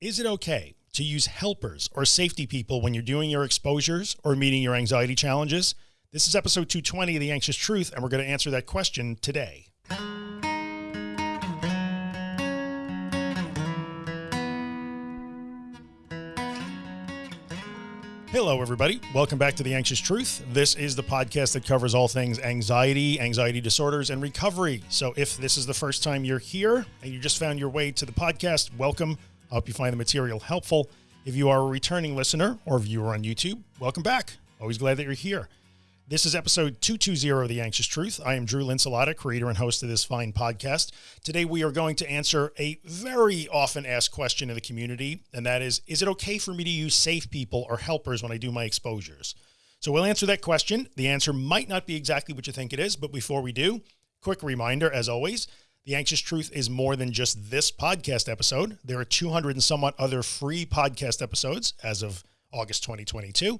Is it okay to use helpers or safety people when you're doing your exposures or meeting your anxiety challenges? This is episode 220 of The Anxious Truth, and we're going to answer that question today. Hello, everybody. Welcome back to The Anxious Truth. This is the podcast that covers all things anxiety, anxiety disorders, and recovery. So if this is the first time you're here and you just found your way to the podcast, welcome. I hope you find the material helpful. If you are a returning listener or viewer on YouTube, welcome back. Always glad that you're here. This is episode 220 of The Anxious Truth. I am Drew Linsalata, creator and host of this fine podcast. Today, we are going to answer a very often asked question in the community, and that is, is it okay for me to use safe people or helpers when I do my exposures? So we'll answer that question. The answer might not be exactly what you think it is, but before we do, quick reminder, as always, the Anxious Truth is more than just this podcast episode. There are 200 and somewhat other free podcast episodes as of August 2022.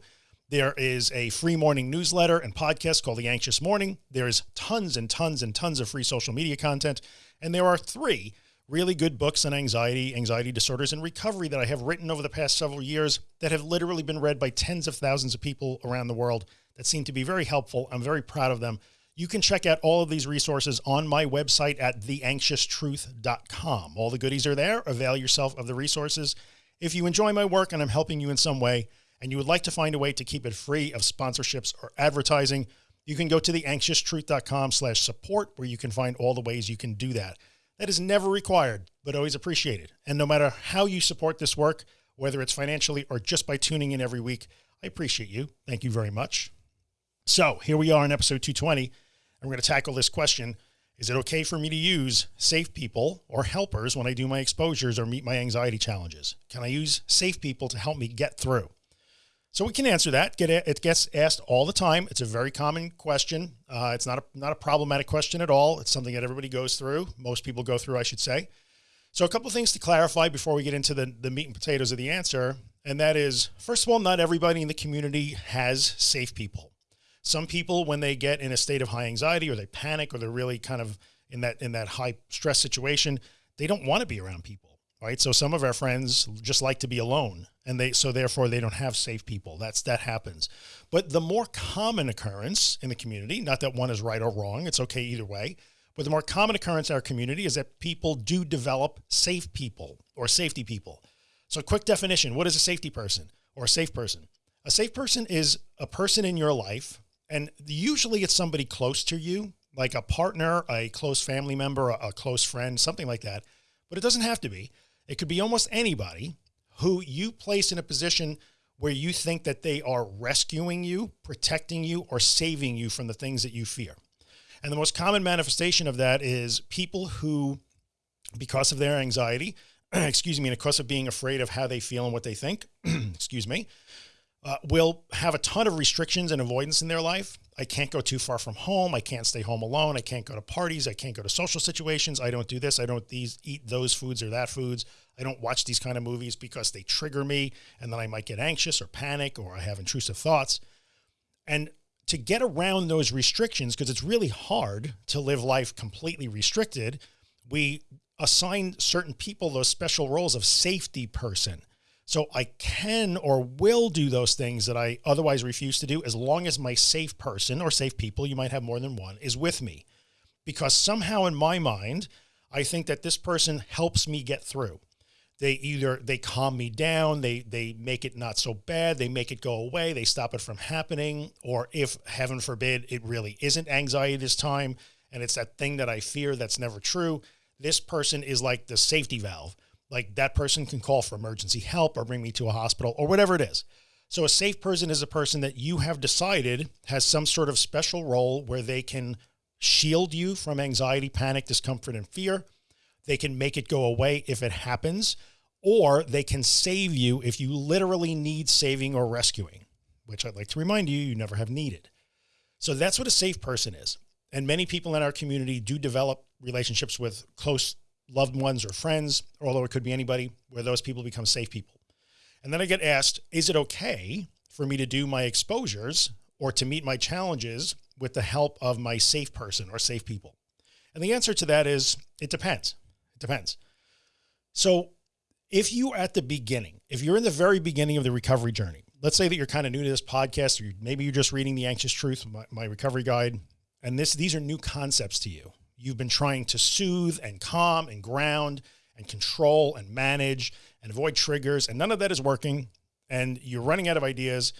There is a free morning newsletter and podcast called The Anxious Morning. There's tons and tons and tons of free social media content. And there are three really good books on anxiety, anxiety disorders and recovery that I have written over the past several years that have literally been read by tens of thousands of people around the world that seem to be very helpful. I'm very proud of them. You can check out all of these resources on my website at theanxioustruth.com. All the goodies are there. Avail yourself of the resources. If you enjoy my work and I'm helping you in some way, and you would like to find a way to keep it free of sponsorships or advertising, you can go to theanxioustruth.com slash support where you can find all the ways you can do that. That is never required, but always appreciated. And no matter how you support this work, whether it's financially or just by tuning in every week, I appreciate you. Thank you very much. So here we are in episode 220 and we're going to tackle this question. Is it okay for me to use safe people or helpers when I do my exposures or meet my anxiety challenges? Can I use safe people to help me get through? So we can answer that. Get it. Gets asked all the time. It's a very common question. Uh, it's not a, not a problematic question at all. It's something that everybody goes through. Most people go through, I should say. So a couple things to clarify before we get into the, the meat and potatoes of the answer. And that is, first of all, not everybody in the community has safe people. Some people, when they get in a state of high anxiety or they panic or they're really kind of in that, in that high stress situation, they don't want to be around people. Right. So some of our friends just like to be alone and they, so therefore they don't have safe people. That's, that happens. But the more common occurrence in the community, not that one is right or wrong. It's okay either way. But the more common occurrence in our community is that people do develop safe people or safety people. So quick definition, what is a safety person or a safe person? A safe person is a person in your life and usually it's somebody close to you, like a partner, a close family member, a, a close friend, something like that. But it doesn't have to be. It could be almost anybody who you place in a position where you think that they are rescuing you, protecting you, or saving you from the things that you fear. And the most common manifestation of that is people who, because of their anxiety, excuse me, and because of being afraid of how they feel and what they think, excuse me, uh, will have a ton of restrictions and avoidance in their life. I can't go too far from home. I can't stay home alone. I can't go to parties. I can't go to social situations. I don't do this. I don't these eat those foods or that foods. I don't watch these kind of movies because they trigger me and then I might get anxious or panic or I have intrusive thoughts. And to get around those restrictions, because it's really hard to live life completely restricted, we assign certain people those special roles of safety person so I can or will do those things that I otherwise refuse to do as long as my safe person or safe people, you might have more than one, is with me. Because somehow in my mind, I think that this person helps me get through. They either, they calm me down, they, they make it not so bad, they make it go away, they stop it from happening. Or if heaven forbid, it really isn't anxiety this time, and it's that thing that I fear that's never true. This person is like the safety valve like that person can call for emergency help or bring me to a hospital or whatever it is. So a safe person is a person that you have decided has some sort of special role where they can shield you from anxiety, panic, discomfort, and fear. They can make it go away if it happens, or they can save you if you literally need saving or rescuing, which I'd like to remind you, you never have needed. So that's what a safe person is. And many people in our community do develop relationships with close loved ones or friends, although it could be anybody where those people become safe people. And then I get asked, is it okay for me to do my exposures or to meet my challenges with the help of my safe person or safe people? And the answer to that is, it depends. It depends. So if you at the beginning, if you're in the very beginning of the recovery journey, let's say that you're kind of new to this podcast, or maybe you're just reading the anxious truth, my, my recovery guide, and this, these are new concepts to you. You've been trying to soothe and calm and ground and control and manage and avoid triggers. And none of that is working. And you're running out of ideas.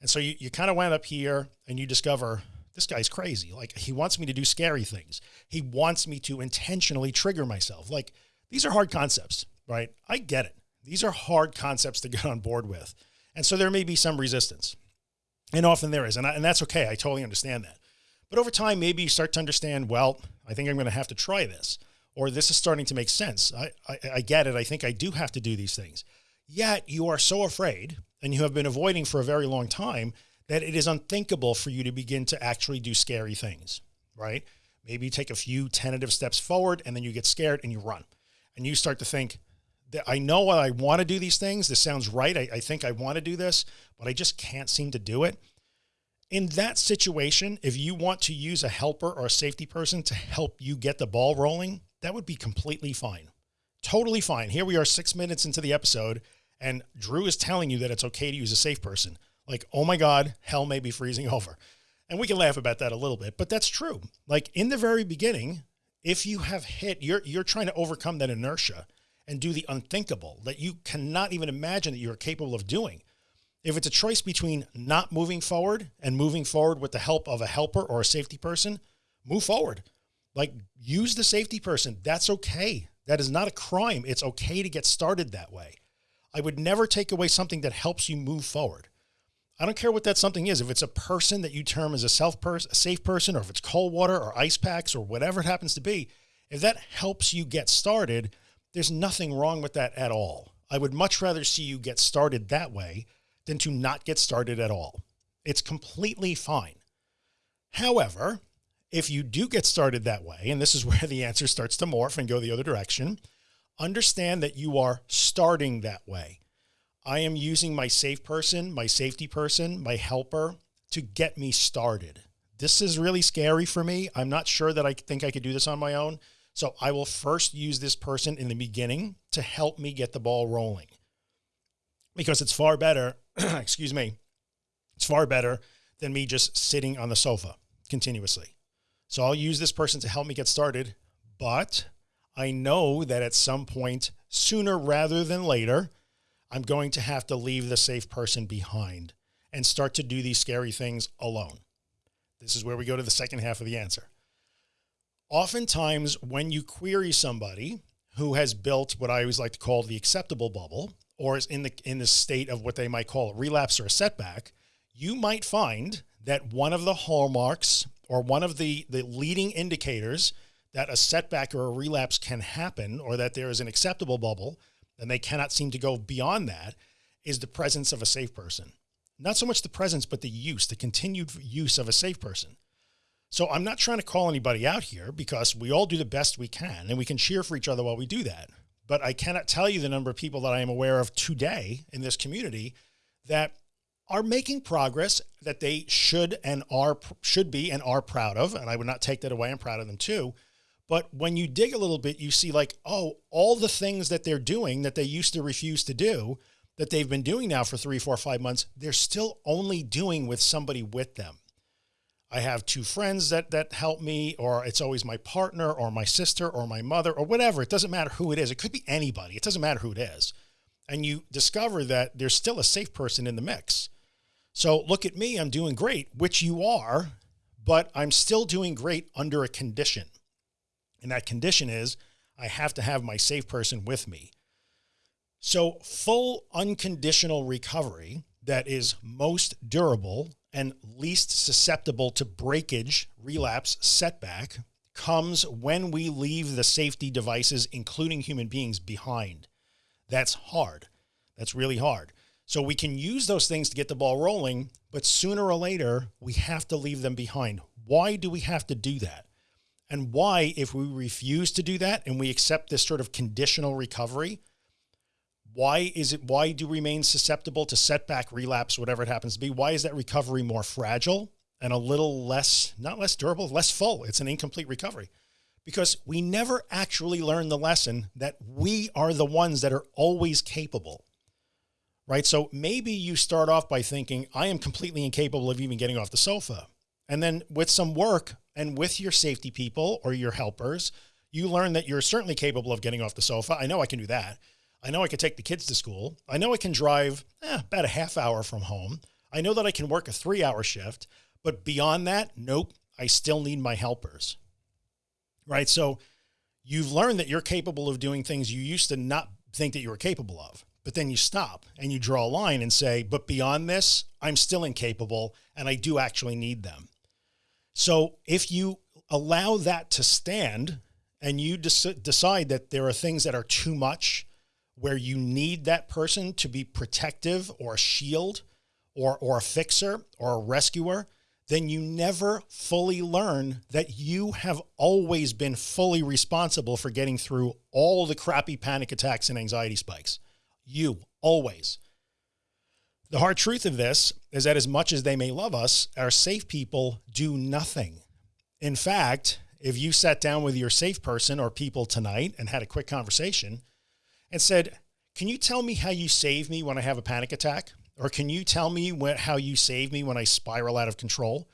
And so you, you kind of wind up here and you discover this guy's crazy. Like he wants me to do scary things. He wants me to intentionally trigger myself. Like these are hard concepts, right? I get it. These are hard concepts to get on board with. And so there may be some resistance and often there is, and, I, and that's okay. I totally understand that. But over time, maybe you start to understand, well, I think I'm going to have to try this, or this is starting to make sense. I, I, I get it. I think I do have to do these things. Yet you are so afraid and you have been avoiding for a very long time that it is unthinkable for you to begin to actually do scary things, right? Maybe you take a few tentative steps forward and then you get scared and you run and you start to think that I know what I want to do these things. This sounds right. I, I think I want to do this, but I just can't seem to do it in that situation, if you want to use a helper or a safety person to help you get the ball rolling, that would be completely fine. Totally fine. Here we are six minutes into the episode and Drew is telling you that it's okay to use a safe person. Like, oh my God, hell may be freezing over. And we can laugh about that a little bit, but that's true. Like in the very beginning, if you have hit, you're, you're trying to overcome that inertia and do the unthinkable that you cannot even imagine that you're capable of doing if it's a choice between not moving forward and moving forward with the help of a helper or a safety person, move forward. Like use the safety person. That's okay. That is not a crime. It's okay to get started that way. I would never take away something that helps you move forward. I don't care what that something is. If it's a person that you term as a self person, a safe person, or if it's cold water or ice packs or whatever it happens to be, if that helps you get started, there's nothing wrong with that at all. I would much rather see you get started that way than to not get started at all. It's completely fine. However, if you do get started that way, and this is where the answer starts to morph and go the other direction, understand that you are starting that way. I am using my safe person, my safety person, my helper to get me started. This is really scary for me. I'm not sure that I think I could do this on my own. So I will first use this person in the beginning to help me get the ball rolling because it's far better excuse me, it's far better than me just sitting on the sofa continuously. So I'll use this person to help me get started, but I know that at some point sooner rather than later, I'm going to have to leave the safe person behind and start to do these scary things alone. This is where we go to the second half of the answer. Oftentimes when you query somebody who has built what I always like to call the acceptable bubble, or is in the, in the state of what they might call a relapse or a setback, you might find that one of the hallmarks or one of the, the leading indicators that a setback or a relapse can happen, or that there is an acceptable bubble and they cannot seem to go beyond that is the presence of a safe person. Not so much the presence, but the use, the continued use of a safe person. So I'm not trying to call anybody out here because we all do the best we can and we can cheer for each other while we do that but I cannot tell you the number of people that I am aware of today in this community that are making progress that they should and are should be and are proud of. And I would not take that away. I'm proud of them too. But when you dig a little bit, you see like, oh, all the things that they're doing that they used to refuse to do that they've been doing now for three, four, five months, they're still only doing with somebody with them. I have two friends that, that help me, or it's always my partner or my sister or my mother or whatever. It doesn't matter who it is. It could be anybody. It doesn't matter who it is. And you discover that there's still a safe person in the mix. So look at me, I'm doing great, which you are, but I'm still doing great under a condition. And that condition is I have to have my safe person with me. So full unconditional recovery that is most durable and least susceptible to breakage, relapse, setback comes when we leave the safety devices, including human beings behind. That's hard. That's really hard. So we can use those things to get the ball rolling, but sooner or later we have to leave them behind. Why do we have to do that? And why, if we refuse to do that and we accept this sort of conditional recovery, why is it, why do we remain susceptible to setback, relapse, whatever it happens to be? Why is that recovery more fragile and a little less, not less durable, less full? It's an incomplete recovery because we never actually learn the lesson that we are the ones that are always capable. Right. So maybe you start off by thinking I am completely incapable of even getting off the sofa. And then with some work and with your safety people or your helpers, you learn that you're certainly capable of getting off the sofa. I know I can do that. I know I can take the kids to school. I know I can drive eh, about a half hour from home. I know that I can work a three hour shift, but beyond that, nope, I still need my helpers. Right. So you've learned that you're capable of doing things you used to not think that you were capable of, but then you stop and you draw a line and say, but beyond this, I'm still incapable and I do actually need them. So if you allow that to stand and you decide that there are things that are too much where you need that person to be protective or a shield or, or a fixer or a rescuer, then you never fully learn that you have always been fully responsible for getting through all the crappy panic attacks and anxiety spikes. You always. The hard truth of this is that as much as they may love us, our safe people do nothing. In fact, if you sat down with your safe person or people tonight and had a quick conversation and said, can you tell me how you save me when I have a panic attack? Or can you tell me what, how you save me when I spiral out of control?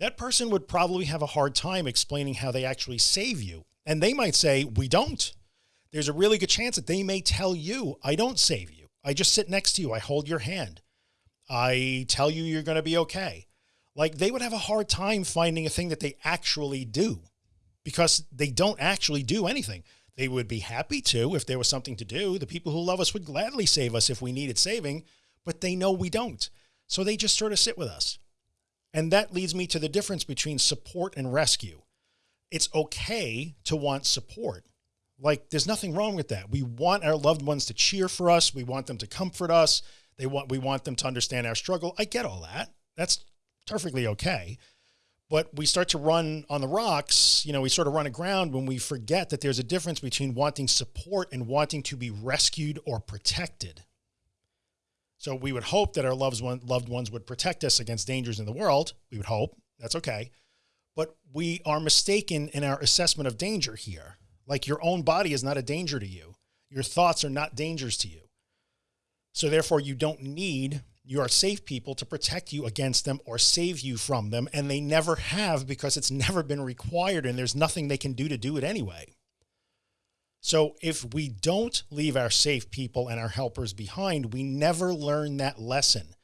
That person would probably have a hard time explaining how they actually save you. And they might say, we don't. There's a really good chance that they may tell you, I don't save you. I just sit next to you. I hold your hand. I tell you, you're going to be okay. Like they would have a hard time finding a thing that they actually do because they don't actually do anything. They would be happy to, if there was something to do, the people who love us would gladly save us if we needed saving, but they know we don't. So they just sort of sit with us. And that leads me to the difference between support and rescue. It's okay to want support. Like there's nothing wrong with that. We want our loved ones to cheer for us. We want them to comfort us. They want, we want them to understand our struggle. I get all that. That's perfectly okay but we start to run on the rocks, you know, we sort of run aground when we forget that there's a difference between wanting support and wanting to be rescued or protected. So we would hope that our loved, one, loved ones would protect us against dangers in the world. We would hope that's okay. But we are mistaken in our assessment of danger here. Like your own body is not a danger to you. Your thoughts are not dangers to you. So therefore you don't need you are safe people to protect you against them or save you from them. And they never have because it's never been required and there's nothing they can do to do it anyway. So if we don't leave our safe people and our helpers behind, we never learn that lesson.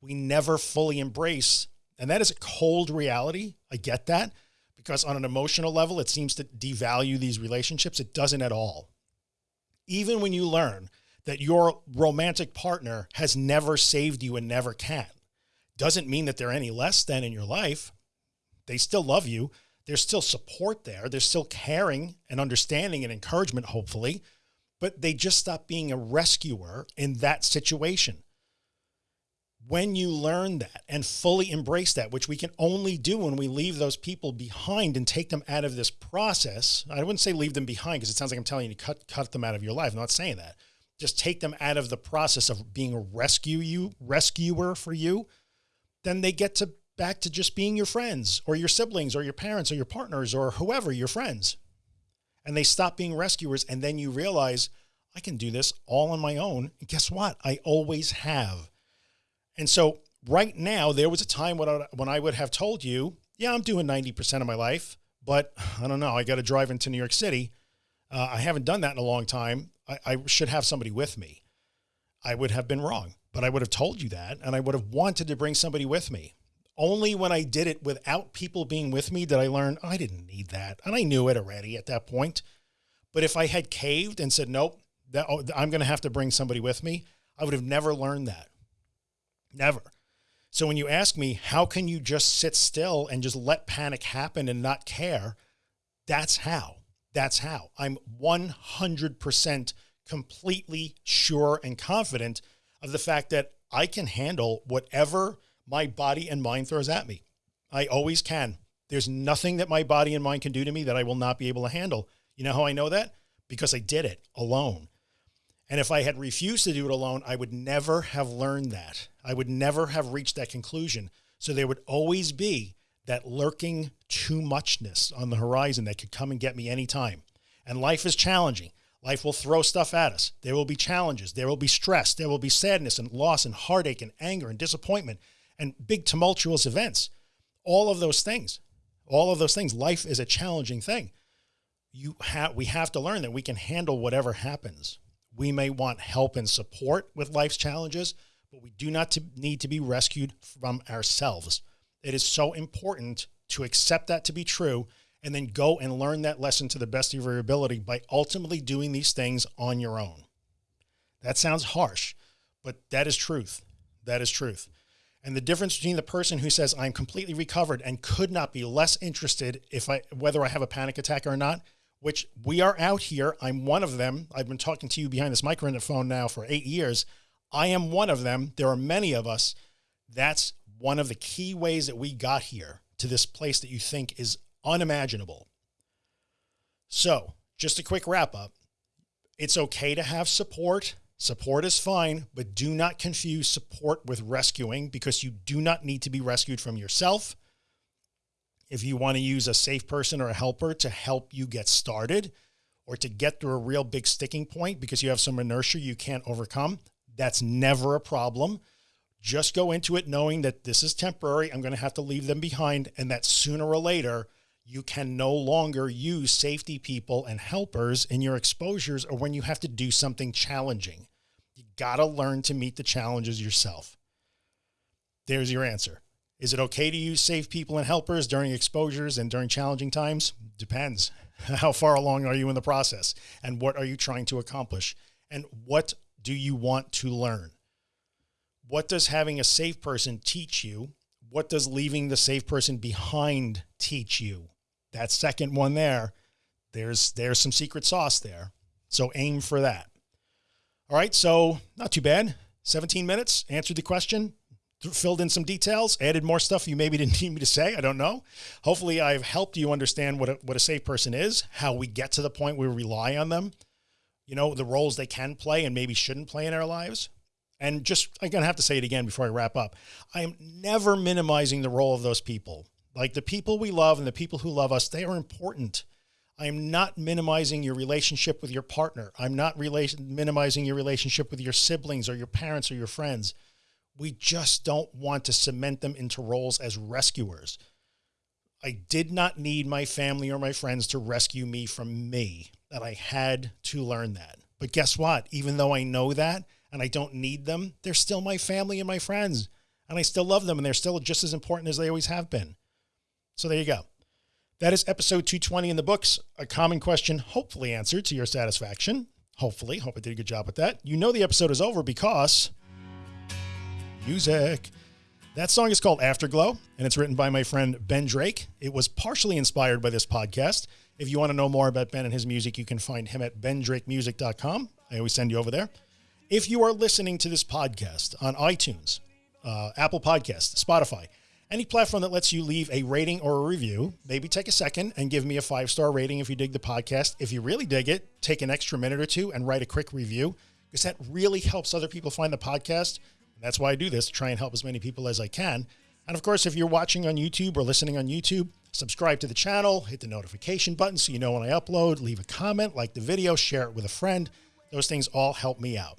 We never fully embrace. And that is a cold reality. I get that because on an emotional level, it seems to devalue these relationships. It doesn't at all. Even when you learn that your romantic partner has never saved you and never can. Doesn't mean that they're any less than in your life. They still love you. There's still support there. There's still caring and understanding and encouragement, hopefully, but they just stop being a rescuer in that situation. When you learn that and fully embrace that, which we can only do when we leave those people behind and take them out of this process. I wouldn't say leave them behind because it sounds like I'm telling you to cut, cut them out of your life. I'm not saying that just take them out of the process of being a rescue you rescuer for you, then they get to back to just being your friends or your siblings or your parents or your partners or whoever your friends. And they stop being rescuers. And then you realize I can do this all on my own. And guess what? I always have. And so right now, there was a time when I, when I would have told you, yeah, I'm doing 90% of my life, but I don't know. I got to drive into New York City. Uh, I haven't done that in a long time. I, I should have somebody with me. I would have been wrong, but I would have told you that. And I would have wanted to bring somebody with me. Only when I did it without people being with me did I learn I didn't need that. And I knew it already at that point. But if I had caved and said, nope, that, oh, I'm going to have to bring somebody with me, I would have never learned that. Never. So when you ask me, how can you just sit still and just let panic happen and not care? That's how. That's how I'm 100% completely sure and confident of the fact that I can handle whatever my body and mind throws at me. I always can. There's nothing that my body and mind can do to me that I will not be able to handle. You know how I know that? Because I did it alone. And if I had refused to do it alone, I would never have learned that. I would never have reached that conclusion. So there would always be that lurking too muchness on the horizon that could come and get me anytime. And life is challenging. Life will throw stuff at us. There will be challenges. There will be stress. There will be sadness and loss and heartache and anger and disappointment and big tumultuous events. All of those things, all of those things. Life is a challenging thing. You have, we have to learn that we can handle whatever happens. We may want help and support with life's challenges, but we do not to need to be rescued from ourselves. It is so important to accept that to be true and then go and learn that lesson to the best of your ability by ultimately doing these things on your own. That sounds harsh, but that is truth. That is truth. And the difference between the person who says I'm completely recovered and could not be less interested if I, whether I have a panic attack or not, which we are out here. I'm one of them. I've been talking to you behind this microphone now for eight years. I am one of them. There are many of us. That's one of the key ways that we got here to this place that you think is unimaginable. So just a quick wrap up. It's okay to have support. Support is fine, but do not confuse support with rescuing because you do not need to be rescued from yourself. If you want to use a safe person or a helper to help you get started or to get through a real big sticking point because you have some inertia you can't overcome, that's never a problem. Just go into it knowing that this is temporary. I'm going to have to leave them behind and that sooner or later you can no longer use safety people and helpers in your exposures or when you have to do something challenging. You got to learn to meet the challenges yourself. There's your answer. Is it okay to use safe people and helpers during exposures and during challenging times? Depends. How far along are you in the process and what are you trying to accomplish? And what do you want to learn? What does having a safe person teach you? What does leaving the safe person behind teach you? that second one there, there's, there's some secret sauce there. So aim for that. All right. So not too bad. 17 minutes, answered the question, filled in some details, added more stuff you maybe didn't need me to say. I don't know. Hopefully I've helped you understand what a, what a safe person is, how we get to the point where we rely on them, you know, the roles they can play and maybe shouldn't play in our lives. And just, I'm going to have to say it again before I wrap up. I am never minimizing the role of those people. Like the people we love and the people who love us, they are important. I'm not minimizing your relationship with your partner. I'm not relation, minimizing your relationship with your siblings or your parents or your friends. We just don't want to cement them into roles as rescuers. I did not need my family or my friends to rescue me from me, that I had to learn that. But guess what? Even though I know that and I don't need them, they're still my family and my friends and I still love them and they're still just as important as they always have been. So there you go. That is episode 220 in the books. A common question, hopefully answered to your satisfaction. Hopefully, hope I did a good job with that. You know, the episode is over because music. That song is called Afterglow and it's written by my friend Ben Drake. It was partially inspired by this podcast. If you want to know more about Ben and his music, you can find him at bendrakemusic.com. I always send you over there. If you are listening to this podcast on iTunes, uh, Apple Podcasts, Spotify, any platform that lets you leave a rating or a review, maybe take a second and give me a five-star rating if you dig the podcast. If you really dig it, take an extra minute or two and write a quick review because that really helps other people find the podcast. And that's why I do this, to try and help as many people as I can. And of course, if you're watching on YouTube or listening on YouTube, subscribe to the channel, hit the notification button so you know when I upload, leave a comment, like the video, share it with a friend. Those things all help me out.